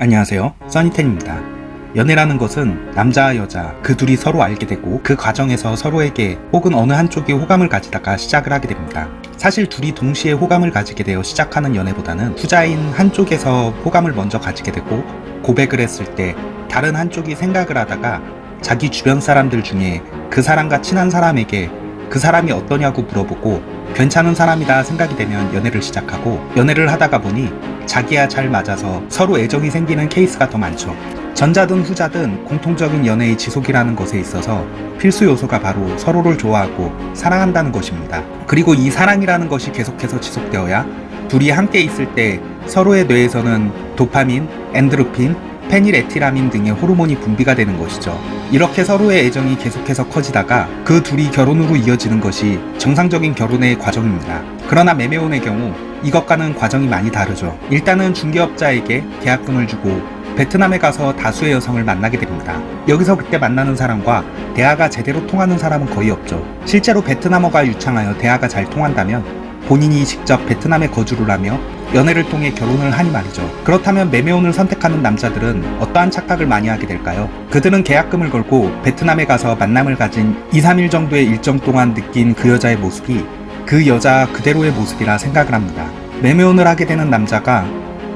안녕하세요. 써니텐입니다. 연애라는 것은 남자와 여자 그 둘이 서로 알게 되고 그 과정에서 서로에게 혹은 어느 한쪽이 호감을 가지다가 시작을 하게 됩니다. 사실 둘이 동시에 호감을 가지게 되어 시작하는 연애보다는 후자인 한쪽에서 호감을 먼저 가지게 되고 고백을 했을 때 다른 한쪽이 생각을 하다가 자기 주변 사람들 중에 그 사람과 친한 사람에게 그 사람이 어떠냐고 물어보고 괜찮은 사람이다 생각이 되면 연애를 시작하고 연애를 하다가 보니 자기야 잘 맞아서 서로 애정이 생기는 케이스가 더 많죠. 전자든 후자든 공통적인 연애의 지속이라는 것에 있어서 필수 요소가 바로 서로를 좋아하고 사랑한다는 것입니다. 그리고 이 사랑이라는 것이 계속해서 지속되어야 둘이 함께 있을 때 서로의 뇌에서는 도파민, 엔도르핀, 페닐에틸아민 등의 호르몬이 분비가 되는 것이죠. 이렇게 서로의 애정이 계속해서 커지다가 그 둘이 결혼으로 이어지는 것이 정상적인 결혼의 과정입니다. 그러나 매매혼의 경우 이것과는 과정이 많이 다르죠. 일단은 중개업자에게 계약금을 주고 베트남에 가서 다수의 여성을 만나게 됩니다. 여기서 그때 만나는 사람과 대화가 제대로 통하는 사람은 거의 없죠. 실제로 베트남어가 유창하여 대화가 잘 통한다면 본인이 직접 베트남에 거주를 하며 연애를 통해 결혼을 하니 말이죠. 그렇다면 매매혼을 선택하는 남자들은 어떠한 착각을 많이 하게 될까요? 그들은 계약금을 걸고 베트남에 가서 만남을 가진 2, 3일 정도의 일정 동안 느낀 그 여자의 모습이 그 여자 그대로의 모습이라 생각을 합니다. 매매혼을 하게 되는 남자가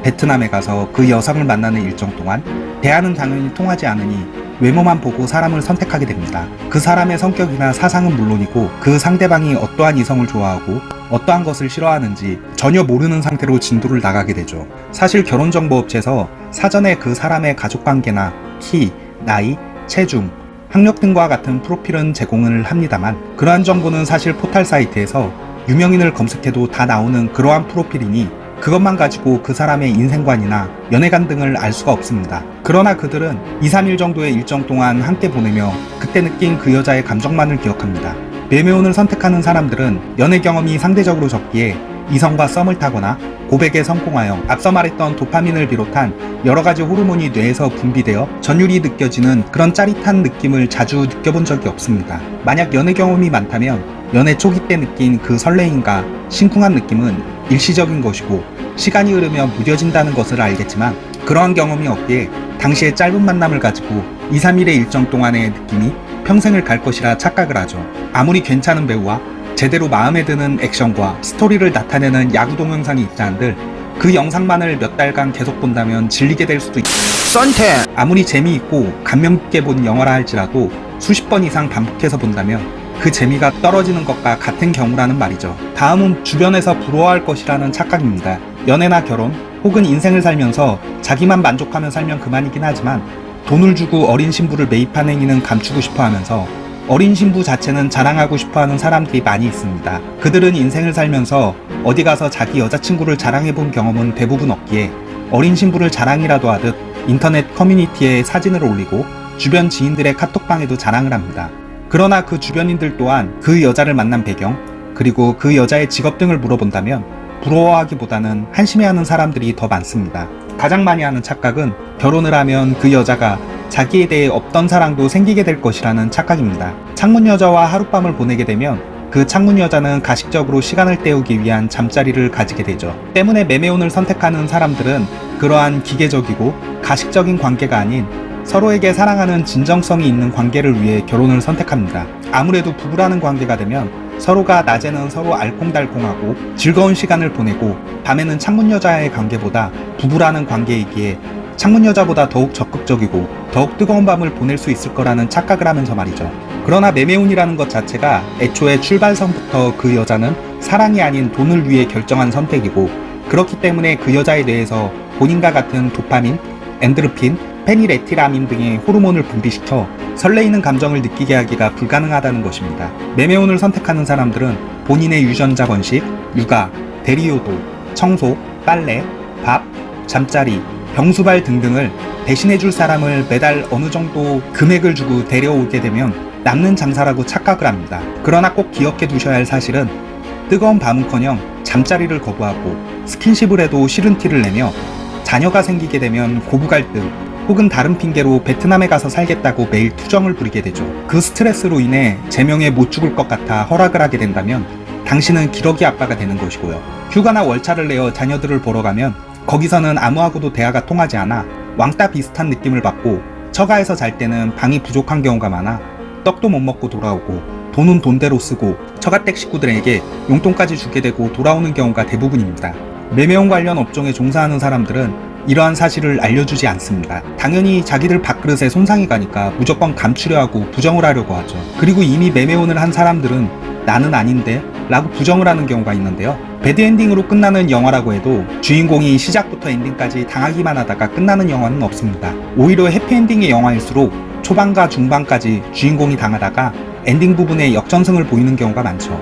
베트남에 가서 그 여성을 만나는 일정 동안 대화는 당연히 통하지 않으니 외모만 보고 사람을 선택하게 됩니다. 그 사람의 성격이나 사상은 물론이고 그 상대방이 어떠한 이성을 좋아하고 어떠한 것을 싫어하는지 전혀 모르는 상태로 진도를 나가게 되죠. 사실 결혼정보업체에서 사전에 그 사람의 가족관계나 키, 나이, 체중, 학력 등과 같은 프로필은 제공을 합니다만 그러한 정보는 사실 포탈 사이트에서 유명인을 검색해도 다 나오는 그러한 프로필이니 그것만 가지고 그 사람의 인생관이나 연애관 등을 알 수가 없습니다. 그러나 그들은 2, 3일 정도의 일정 동안 함께 보내며 그때 느낀 그 여자의 감정만을 기억합니다. 매매혼을 선택하는 사람들은 연애 경험이 상대적으로 적기에 이성과 썸을 타거나 고백에 성공하여 앞서 말했던 도파민을 비롯한 여러가지 호르몬이 뇌에서 분비되어 전율이 느껴지는 그런 짜릿한 느낌을 자주 느껴본 적이 없습니다. 만약 연애 경험이 많다면 연애 초기 때 느낀 그 설레임과 심쿵한 느낌은 일시적인 것이고 시간이 흐르면 무뎌진다는 것을 알겠지만 그러한 경험이 없기에 당시의 짧은 만남을 가지고 2, 3일의 일정 동안의 느낌이 평생을 갈 것이라 착각을 하죠. 아무리 괜찮은 배우와 제대로 마음에 드는 액션과 스토리를 나타내는 야구 동영상이 있다 한들 그 영상만을 몇 달간 계속 본다면 질리게 될 수도 있고 썬텐 아무리 재미있고 감명 깊게 본 영화라 할지라도 수십 번 이상 반복해서 본다면 그 재미가 떨어지는 것과 같은 경우라는 말이죠. 다음은 주변에서 부러워할 것이라는 착각입니다. 연애나 결혼 혹은 인생을 살면서 자기만 만족하며 살면 그만이긴 하지만 돈을 주고 어린 신부를 매입한 행위는 감추고 싶어 하면서 어린 신부 자체는 자랑하고 싶어 하는 사람들이 많이 있습니다. 그들은 인생을 살면서 어디 가서 자기 여자친구를 자랑해 본 경험은 대부분 없기에 어린 신부를 자랑이라도 하듯 인터넷 커뮤니티에 사진을 올리고 주변 지인들의 카톡방에도 자랑을 합니다. 그러나 그 주변인들 또한 그 여자를 만난 배경, 그리고 그 여자의 직업 등을 물어본다면 부러워하기보다는 한심해하는 사람들이 더 많습니다. 가장 많이 하는 착각은 결혼을 하면 그 여자가 자기에 대해 없던 사랑도 생기게 될 것이라는 착각입니다. 창문 여자와 하룻밤을 보내게 되면 그 창문 여자는 가식적으로 시간을 때우기 위한 잠자리를 가지게 되죠. 때문에 매매혼을 선택하는 사람들은 그러한 기계적이고 가식적인 관계가 아닌 서로에게 사랑하는 진정성이 있는 관계를 위해 결혼을 선택합니다. 아무래도 부부라는 관계가 되면 서로가 낮에는 서로 알콩달콩하고 즐거운 시간을 보내고 밤에는 창문 여자의 관계보다 부부라는 관계이기에 창문 여자보다 더욱 적극적이고 더욱 뜨거운 밤을 보낼 수 있을 거라는 착각을 하면서 말이죠. 그러나 매매운이라는 것 자체가 애초에 출발선부터 그 여자는 사랑이 아닌 돈을 위해 결정한 선택이고 그렇기 때문에 그 여자에 대해서 본인과 같은 도파민, 엔드르핀, 페니레티라민 등의 호르몬을 분비시켜 설레이는 감정을 느끼게 하기가 불가능하다는 것입니다. 매매혼을 선택하는 사람들은 본인의 유전자 번식, 육아, 대리효도, 청소, 빨래, 밥, 잠자리, 병수발 등등을 대신해줄 사람을 매달 어느 정도 금액을 주고 데려오게 되면 남는 장사라고 착각을 합니다. 그러나 꼭 기억해 두셔야 할 사실은 뜨거운 밤은커녕 잠자리를 거부하고 스킨십을 해도 싫은 티를 내며 자녀가 생기게 되면 고부 갈등 혹은 다른 핑계로 베트남에 가서 살겠다고 매일 투정을 부리게 되죠. 그 스트레스로 인해 제명에 못 죽을 것 같아 허락을 하게 된다면 당신은 기러기 아빠가 되는 것이고요. 휴가나 월차를 내어 자녀들을 보러 가면 거기서는 아무하고도 대화가 통하지 않아 왕따 비슷한 느낌을 받고 처가에서 잘 때는 방이 부족한 경우가 많아 떡도 못 먹고 돌아오고 돈은 돈대로 쓰고 처가댁 식구들에게 용돈까지 주게 되고 돌아오는 경우가 대부분입니다. 매매원 관련 업종에 종사하는 사람들은 이러한 사실을 알려주지 않습니다. 당연히 자기들 밥그릇에 손상이 가니까 무조건 감추려 하고 부정을 하려고 하죠. 그리고 이미 매매원을 한 사람들은 나는 아닌데 라고 부정을 하는 경우가 있는데요. 배드엔딩으로 끝나는 영화라고 해도 주인공이 시작부터 엔딩까지 당하기만 하다가 끝나는 영화는 없습니다. 오히려 해피엔딩의 영화일수록 초반과 중반까지 주인공이 당하다가 엔딩 부분에 역전승을 보이는 경우가 많죠.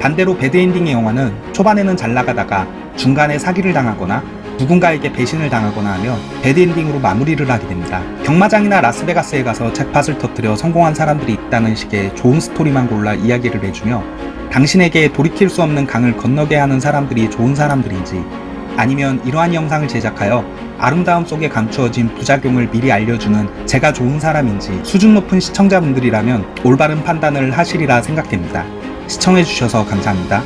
반대로 bad ending의 영화는 초반에는 잘 나가다가 중간에 사기를 당하거나 누군가에게 배신을 당하거나 하면 bad ending으로 마무리를 하게 됩니다. 경마장이나 라스베가스에 가서 잭팟을 터뜨려 성공한 사람들이 있다는 식의 좋은 스토리만 골라 이야기를 해주며 당신에게 돌이킬 수 없는 강을 건너게 하는 사람들이 좋은 사람들인지 아니면 이러한 영상을 제작하여 아름다움 속에 감추어진 부작용을 미리 알려주는 제가 좋은 사람인지 수준 높은 시청자분들이라면 올바른 판단을 하시리라 생각됩니다. 시청해주셔서 감사합니다.